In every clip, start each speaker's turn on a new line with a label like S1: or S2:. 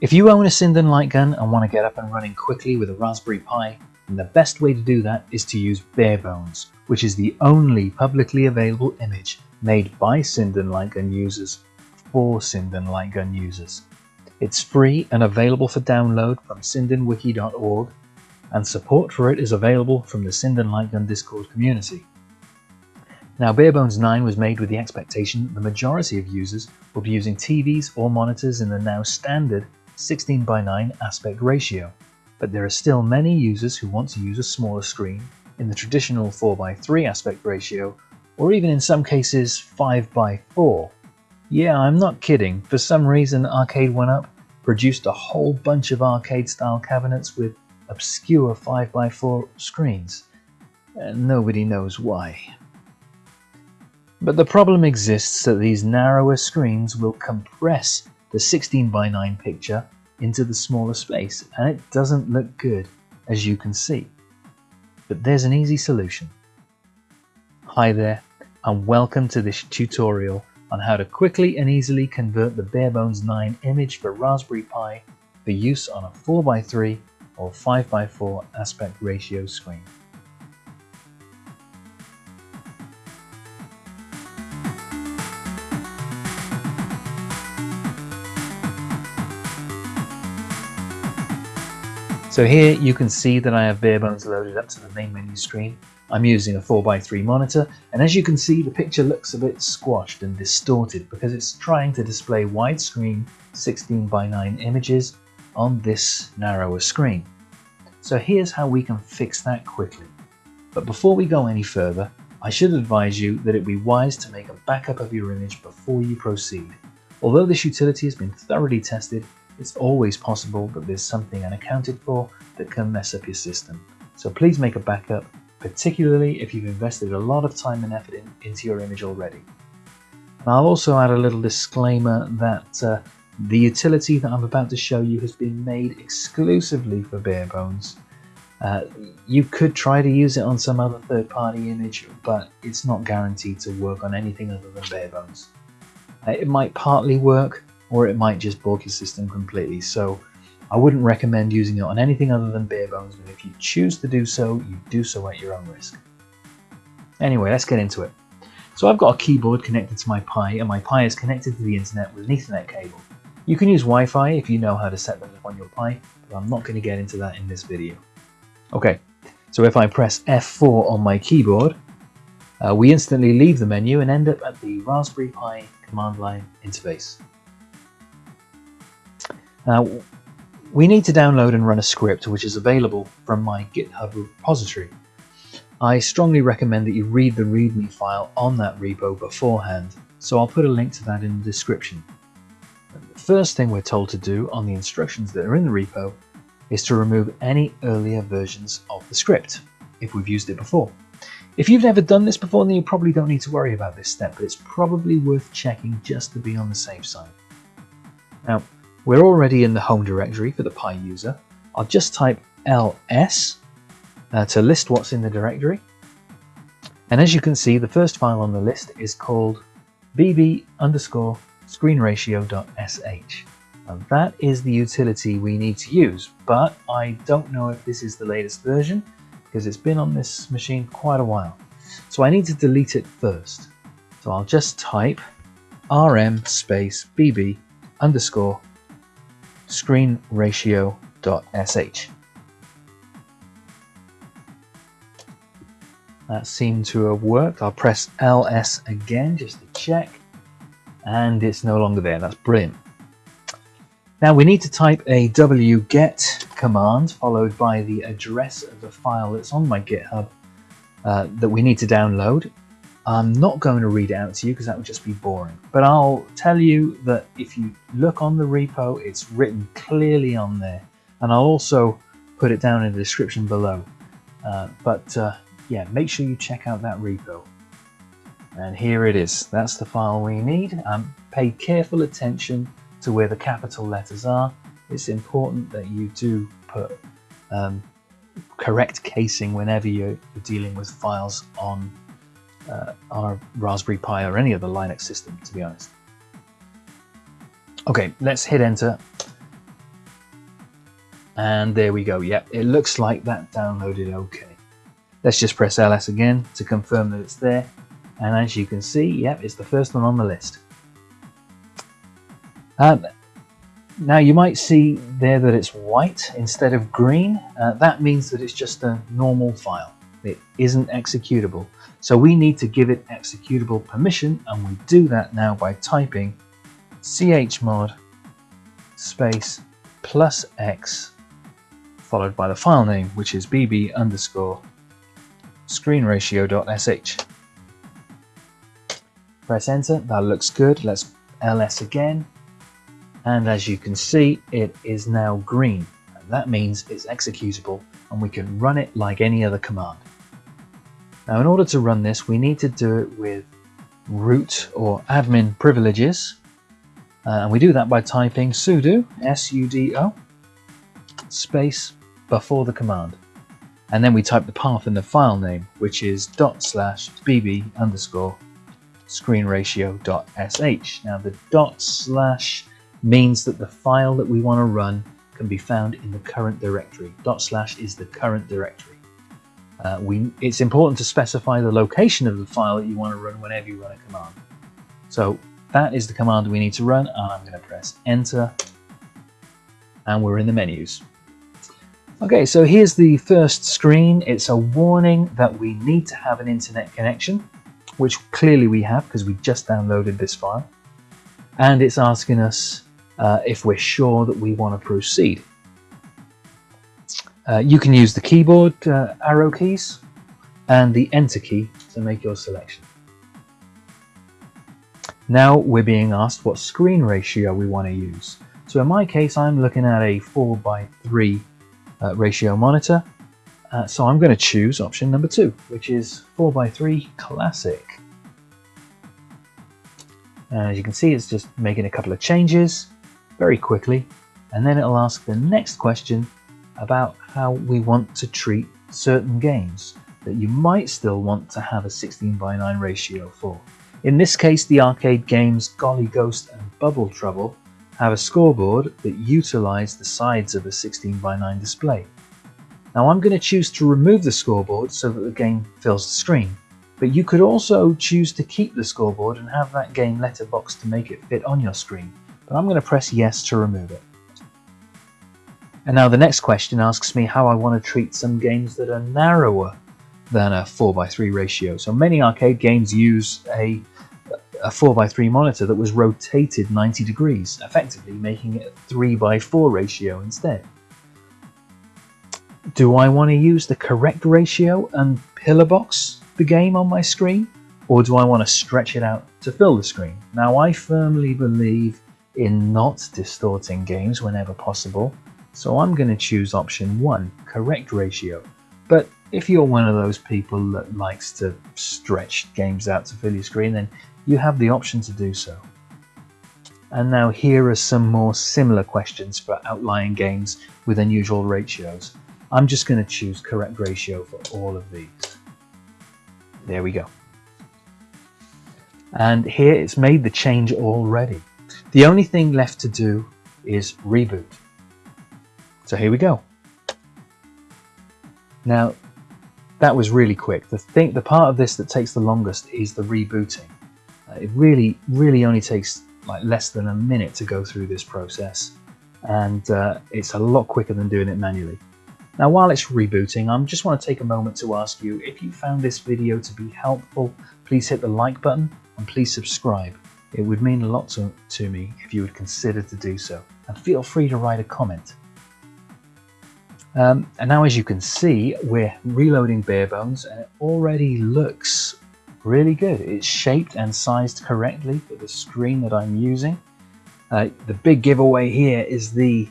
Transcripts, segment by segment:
S1: If you own a Sinden light gun and want to get up and running quickly with a Raspberry Pi, then the best way to do that is to use Barebones, which is the only publicly available image made by Sinden light gun users for Sinden light gun users. It's free and available for download from sindenwiki.org and support for it is available from the Sinden light gun Discord community. Now Barebones 9 was made with the expectation that the majority of users will be using TVs or monitors in the now standard 16 by 9 aspect ratio, but there are still many users who want to use a smaller screen in the traditional 4 by 3 aspect ratio, or even in some cases 5 by 4. Yeah, I'm not kidding, for some reason Arcade1Up produced a whole bunch of arcade style cabinets with obscure 5 by 4 screens, and nobody knows why. But the problem exists that these narrower screens will compress the 16 by 9 picture into the smaller space and it doesn't look good as you can see. But there's an easy solution. Hi there and welcome to this tutorial on how to quickly and easily convert the Barebones 9 image for Raspberry Pi for use on a 4x3 or 5x4 aspect ratio screen. So here you can see that I have Barebones loaded up to the main menu screen. I'm using a 4x3 monitor and as you can see the picture looks a bit squashed and distorted because it's trying to display widescreen 16x9 images on this narrower screen. So here's how we can fix that quickly. But before we go any further, I should advise you that it would be wise to make a backup of your image before you proceed. Although this utility has been thoroughly tested, it's always possible that there's something unaccounted for that can mess up your system. So please make a backup, particularly if you've invested a lot of time and effort in, into your image already. And I'll also add a little disclaimer that uh, the utility that I'm about to show you has been made exclusively for Barebones. Uh, you could try to use it on some other third-party image, but it's not guaranteed to work on anything other than Barebones. Uh, it might partly work, or it might just bulk your system completely. So I wouldn't recommend using it on anything other than bare bones, but if you choose to do so, you do so at your own risk. Anyway, let's get into it. So I've got a keyboard connected to my Pi, and my Pi is connected to the internet with an Ethernet cable. You can use Wi-Fi if you know how to set that up on your Pi, but I'm not going to get into that in this video. Okay, so if I press F4 on my keyboard, uh, we instantly leave the menu and end up at the Raspberry Pi command line interface. Now, we need to download and run a script which is available from my GitHub repository. I strongly recommend that you read the README file on that repo beforehand, so I'll put a link to that in the description. The first thing we're told to do on the instructions that are in the repo is to remove any earlier versions of the script, if we've used it before. If you've never done this before, then you probably don't need to worry about this step, but it's probably worth checking just to be on the safe side. Now, we're already in the home directory for the Pi user. I'll just type ls uh, to list what's in the directory. And as you can see, the first file on the list is called bb underscore screenratio.sh. And that is the utility we need to use, but I don't know if this is the latest version because it's been on this machine quite a while. So I need to delete it first. So I'll just type rm space bb underscore screenratio.sh. That seemed to have worked. I'll press ls again just to check and it's no longer there. That's brilliant. Now we need to type a wget command followed by the address of the file that's on my GitHub uh, that we need to download. I'm not going to read it out to you because that would just be boring. But I'll tell you that if you look on the repo, it's written clearly on there. And I'll also put it down in the description below. Uh, but uh, yeah, make sure you check out that repo. And here it is. That's the file we need. Um, pay careful attention to where the capital letters are. It's important that you do put um, correct casing whenever you're dealing with files on uh, a Raspberry Pi or any other Linux system, to be honest. Okay, let's hit enter. And there we go. Yep, it looks like that downloaded okay. Let's just press ls again to confirm that it's there. And as you can see, yep, it's the first one on the list. Um, now you might see there that it's white instead of green. Uh, that means that it's just a normal file. It isn't executable. So we need to give it executable permission and we do that now by typing chmod space plus x followed by the file name which is bb underscore screenratio.sh. Press enter, that looks good. Let's ls again and as you can see it is now green and that means it's executable and we can run it like any other command. Now in order to run this we need to do it with root or admin privileges uh, and we do that by typing sudo sudo space before the command and then we type the path in the file name which is dot slash bb underscore screen ratio dot sh. Now the dot slash means that the file that we want to run can be found in the current directory. Dot slash is the current directory. Uh, we, it's important to specify the location of the file that you want to run whenever you run a command. So that is the command we need to run and I'm going to press enter and we're in the menus. Okay, so here's the first screen. It's a warning that we need to have an internet connection, which clearly we have because we just downloaded this file. And it's asking us uh, if we're sure that we want to proceed. Uh, you can use the keyboard uh, arrow keys and the enter key to make your selection. Now we're being asked what screen ratio we want to use. So in my case I'm looking at a 4 by 3 uh, ratio monitor. Uh, so I'm going to choose option number 2 which is 4 by 3 classic. as you can see it's just making a couple of changes very quickly and then it'll ask the next question about how we want to treat certain games that you might still want to have a 16 by 9 ratio for. In this case the arcade games Golly Ghost and Bubble Trouble have a scoreboard that utilize the sides of a 16 by 9 display. Now I'm going to choose to remove the scoreboard so that the game fills the screen, but you could also choose to keep the scoreboard and have that game letterbox to make it fit on your screen but I'm going to press yes to remove it. And now the next question asks me how I want to treat some games that are narrower than a 4x3 ratio. So many arcade games use a, a 4x3 monitor that was rotated 90 degrees, effectively making it a 3x4 ratio instead. Do I want to use the correct ratio and pillar box the game on my screen? Or do I want to stretch it out to fill the screen? Now I firmly believe in not distorting games whenever possible, so I'm going to choose option 1, correct ratio. But if you're one of those people that likes to stretch games out to fill your screen, then you have the option to do so. And now here are some more similar questions for outlying games with unusual ratios. I'm just going to choose correct ratio for all of these. There we go. And here it's made the change already. The only thing left to do is reboot. So here we go. Now, that was really quick. The thing, the part of this that takes the longest is the rebooting. Uh, it really, really only takes like less than a minute to go through this process, and uh, it's a lot quicker than doing it manually. Now, while it's rebooting, I just want to take a moment to ask you if you found this video to be helpful, please hit the like button and please subscribe. It would mean a lot to, to me if you would consider to do so, and feel free to write a comment. Um, and now as you can see, we're reloading bare bones and it already looks really good. It's shaped and sized correctly for the screen that I'm using. Uh, the big giveaway here is the,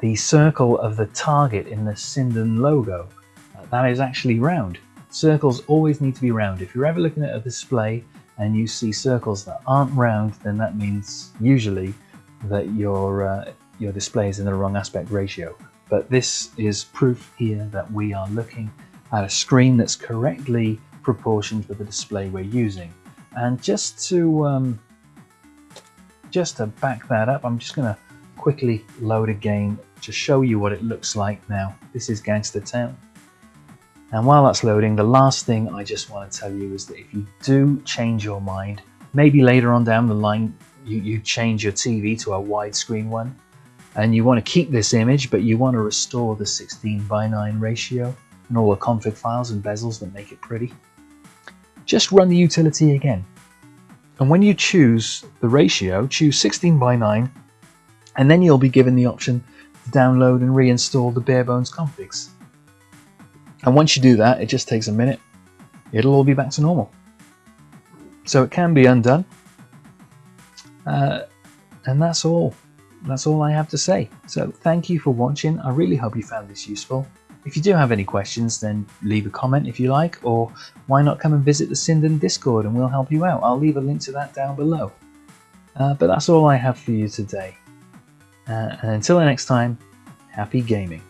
S1: the circle of the target in the Sinden logo. Uh, that is actually round. Circles always need to be round. If you're ever looking at a display and you see circles that aren't round, then that means usually that your, uh, your display is in the wrong aspect ratio. But this is proof here that we are looking at a screen that's correctly proportioned with the display we're using. And just to um, just to back that up, I'm just going to quickly load a game to show you what it looks like now. This is Gangster Town. And while that's loading, the last thing I just want to tell you is that if you do change your mind, maybe later on down the line you, you change your TV to a widescreen one, and you want to keep this image but you want to restore the 16 by 9 ratio and all the config files and bezels that make it pretty, just run the utility again. And when you choose the ratio, choose 16 by 9 and then you'll be given the option to download and reinstall the bare bones configs. And once you do that, it just takes a minute. It'll all be back to normal. So it can be undone. Uh, and that's all. That's all I have to say. So thank you for watching. I really hope you found this useful. If you do have any questions, then leave a comment if you like, or why not come and visit the Sinden Discord and we'll help you out. I'll leave a link to that down below. Uh, but that's all I have for you today. Uh, and until the next time, happy gaming.